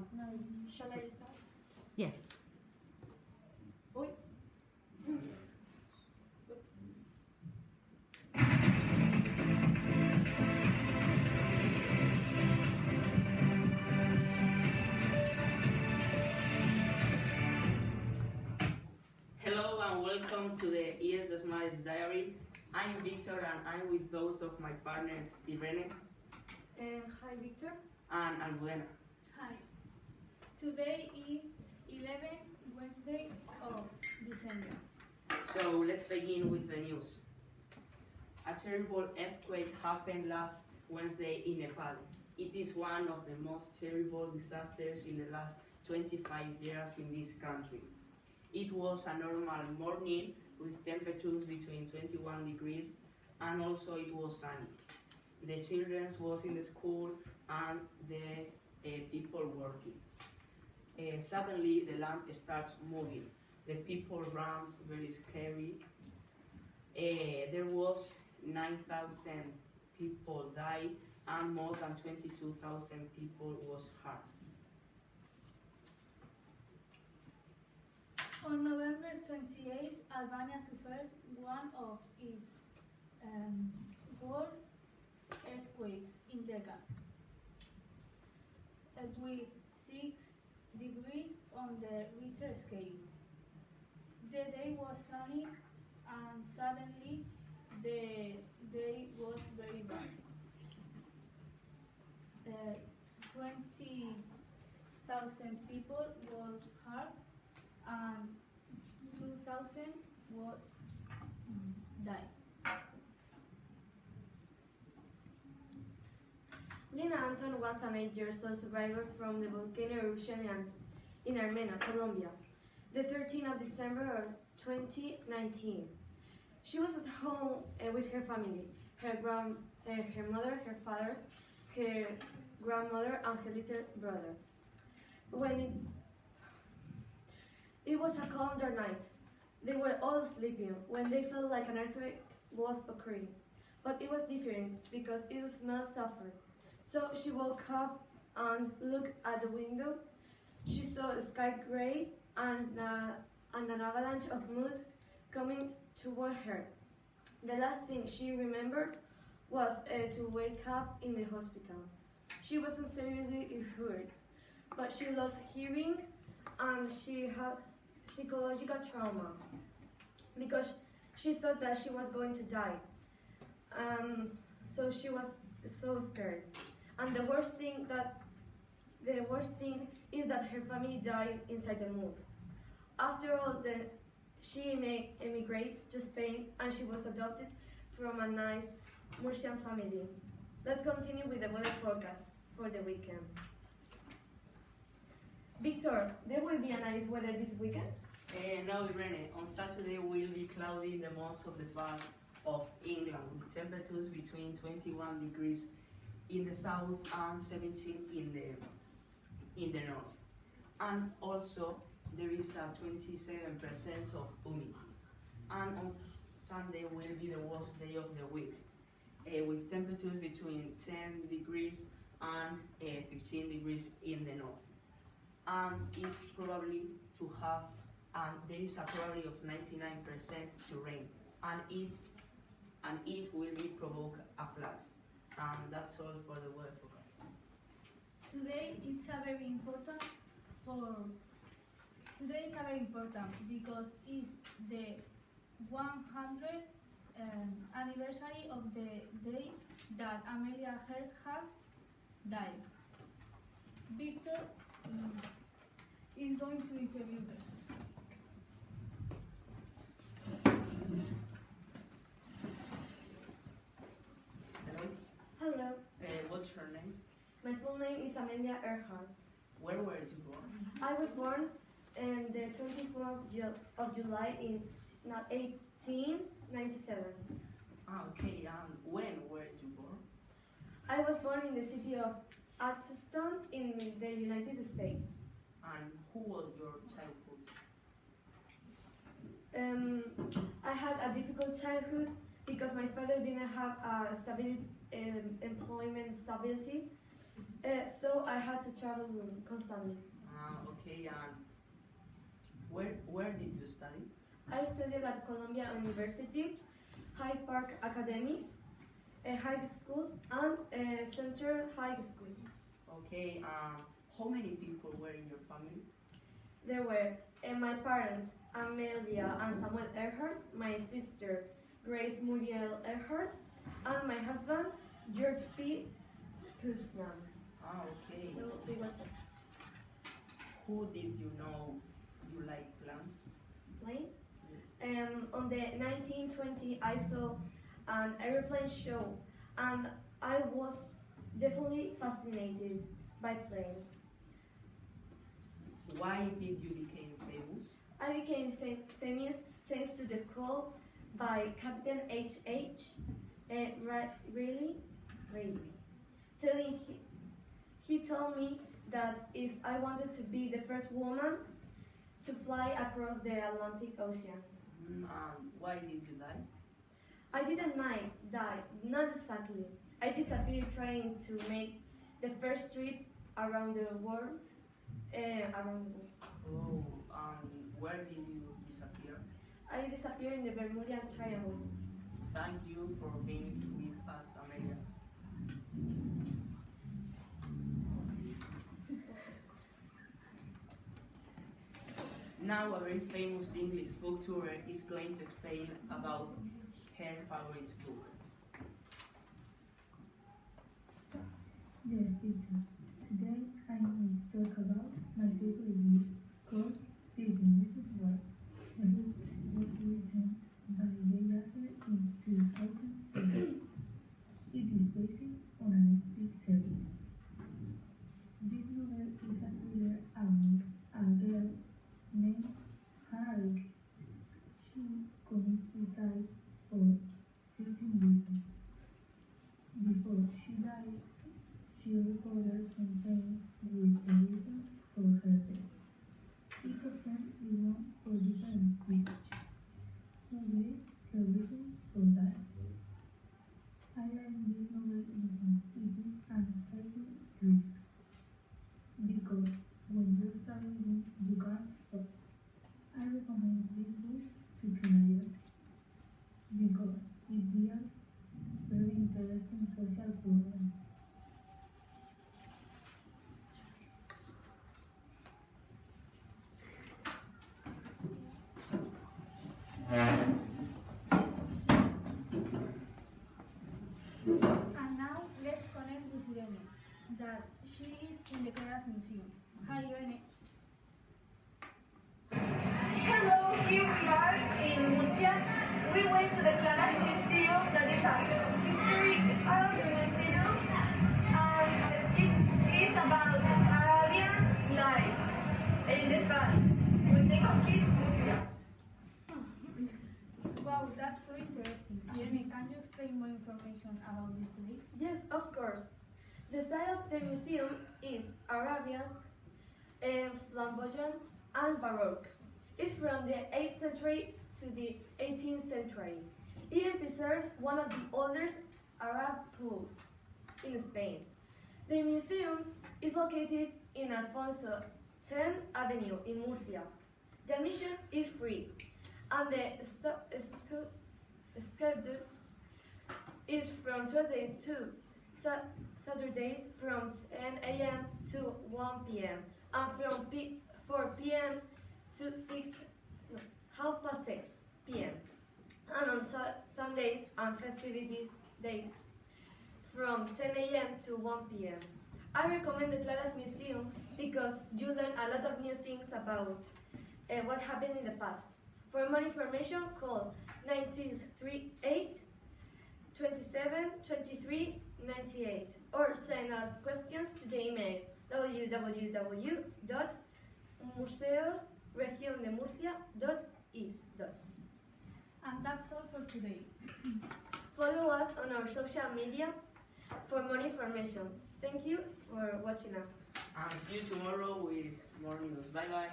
Um, no, shall I start? Yes. Uy. Oops. Hello and welcome to the ES Smiles Diary. I'm Victor and I'm with those of my partners Irene And hi, Victor. and Almudena. Hi. Today is 11 Wednesday of December. So let's begin with the news. A terrible earthquake happened last Wednesday in Nepal. It is one of the most terrible disasters in the last 25 years in this country. It was a normal morning with temperatures between 21 degrees and also it was sunny. The children was in the school and the uh, people working. Uh, suddenly the land starts moving. The people runs very scary. Uh, there was 9,000 people died and more than 22,000 people was hurt. On November 28, Albania suffers one of its um, worst earthquakes in decades, with 6 degrees on the Richter scale. The day was sunny and suddenly the day was very bad. Uh, 20,000 people was hurt and 2,000 was died. Lina Anton was an eight-year-old survivor from the volcano eruption in, Armenia, Colombia, the 13th of December of 2019. She was at home uh, with her family, her, grand, uh, her mother, her father, her grandmother, and her little brother. When it, it was a calm dark night, they were all sleeping when they felt like an earthquake was occurring. But it was different because it smelled sulfur. So she woke up and looked at the window. She saw a sky gray and, uh, and an avalanche of mud coming toward her. The last thing she remembered was uh, to wake up in the hospital. She wasn't seriously hurt, but she lost hearing and she has psychological trauma because she thought that she was going to die. Um, so she was so scared. And the worst thing that the worst thing is that her family died inside the move. After all, the, she emigrates to Spain and she was adopted from a nice Murcian family. Let's continue with the weather forecast for the weekend. Victor, there will be a nice weather this weekend. Uh, no, Irene, on Saturday will be cloudy in the most of the part of England temperatures between 21 degrees in the south and 17 in the in the north. And also there is a 27% of humidity. And on Sunday will be the worst day of the week uh, with temperatures between 10 degrees and uh, 15 degrees in the north. And it's probably to have and there is a probability of 99% to rain and it and it will be provoke a flood and that's all for the weather forecast. Today it's a very important for today it's a very important because it's the 100th um, anniversary of the day that Amelia Earhart died. Victor um, is going to interview her. Hello, Hello, uh, what's your name? My full name is Amelia Earhart. Where were you born? I was born on the 24th of, Ju- of July in 1897. Ah, okay, and when were you born? I was born in the city of Atchison in the United States. And who was your childhood? Um, I had a difficult childhood because my father didn't have a stability, um, employment stability. Uh, so I had to travel constantly. Ah, okay, and where where did you study? I studied at Columbia University, Hyde Park Academy, a high school, and a Center High School. Okay, um, how many people were in your family? There were uh, my parents, Amelia and Samuel Earhart, my sister, Grace Muriel Earhart, and my husband, George P. Putnam. Ah, okay. So we were Who did you know you like plants? planes. Um, on the 1920, I saw an aeroplane show, and I was definitely fascinated by planes. Why did you become famous? I became fam- famous thanks to the call by Captain H.H. Uh, Ra- really, really, telling he, he told me that if I wanted to be the first woman to fly across the Atlantic Ocean. Mm, and why did you die? I didn't mind, die, not exactly. I disappeared trying to make the first trip around the world. Uh, around the world. Oh, um, where did you disappear? I disappeared in the Bermuda Triangle. Thank you for being with us, Amelia. Now a very famous English book tour is going to explain about her favorite book. Yes, teacher. Today I will talk about my favorite book called The Genesis World. The book was written by Jay Asher in 2007. It is based on an epic series. This novel is a thriller about a girl named Hannah She commits suicide for certain reasons. Before she died, she recorded some things with the reason for her death. Each of them is one for different reasons. What her reason for that? I learned this novel because it is an exciting thriller. Because when you start reading, you can't stop. I recommend this book to teenagers because it deals very interesting social problems. And now let's connect with Irene, that she is in the Claras Museum. Hi Irene. Hello, here we are in Murcia. We went to the Claras Museum, that is a historical museum, and it is about Arabian life in the past when they conquered Murcia. Wow, that's so interesting. Irene, can you explain more information about this place? Yes, of course. The style of the museum is Arabian, eh, flamboyant, and Baroque. It's from the 8th century to the 18th century. It preserves one of the oldest Arab pools in Spain. The museum is located in Alfonso X Avenue in Murcia. The admission is free, and the schedule is from Tuesday to Saturdays from 10 a.m. to 1 p.m. and from P- 4 p.m. to 6 no, half past 6 p.m. and on Su- Sundays and festivities days from 10 a.m. to 1 p.m. I recommend the Claras Museum because you learn a lot of new things about uh, what happened in the past. For more information, call 9638 27 23 98 or send us questions to the email www.museosregiondemurcia.is. And that's all for today. Follow us on our social media for more information. Thank you for watching us. And see you tomorrow with more news. Bye bye.